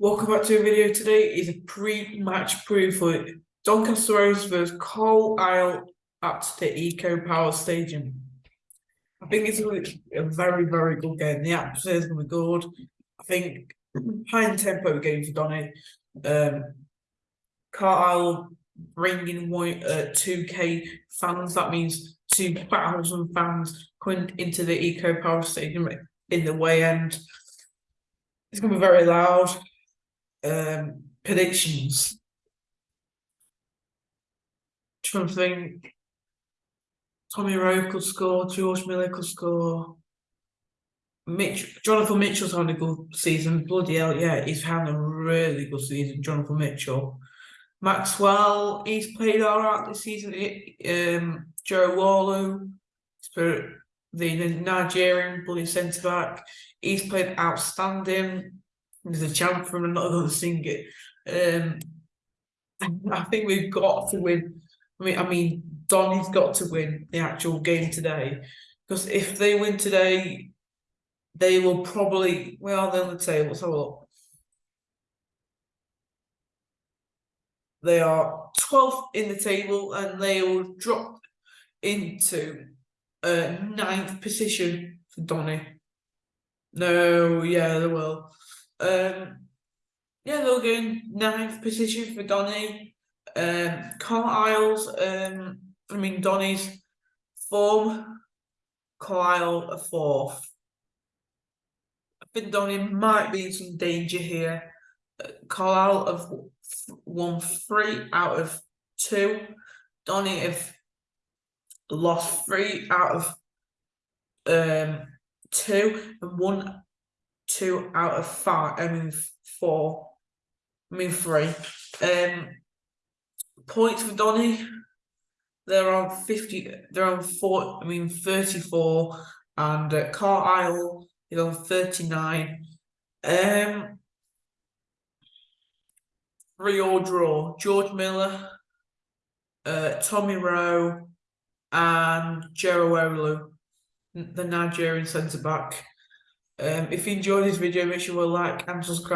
Welcome back to a video today is a pre-match preview for Doncaster Rovers versus Carlisle Isle at the Eco Power Stadium. I think it's a very, very good game. The atmosphere is going to be good. I think high in tempo game for Donny. Um, Carlisle bringing uh, 2k fans, that means 2,000 fans coming into the Eco Power Stadium in the way end. It's going to be very loud um, predictions. Trying to think. Tommy Rowe could score. George Miller could score. Mitch, Jonathan Mitchell's had a good season. Bloody hell, yeah, he's had a really good season. Jonathan Mitchell. Maxwell, he's played all right this season. Um, Joe Olowu, the Nigerian bloody centre back, he's played outstanding. There's a for him not going. Um, I think we've got to win. I mean, I mean, Donny's got to win the actual game today because if they win today, they will probably well they're on the table. Let's have a look. They are 12th in the table and they will drop into a ninth position for Donny. No, yeah, they will. Um, yeah, in ninth position for Donny. Um, Carlisle's, um, I mean, Donny's form, Carlisle a fourth. I think Donny might be in some danger here. Uh, Carlisle have won three out of two. Donny have lost three out of um two and one two out of five. I mean four. I mean three. Um, points for Donny. They're on fifty. They're on four. I mean thirty-four, and uh, Carlisle is on thirty-nine. Um, three or draw. George Miller, uh, Tommy Rowe, and Jero the Nigerian centre back. Um, if you enjoyed this video, make sure you like and subscribe.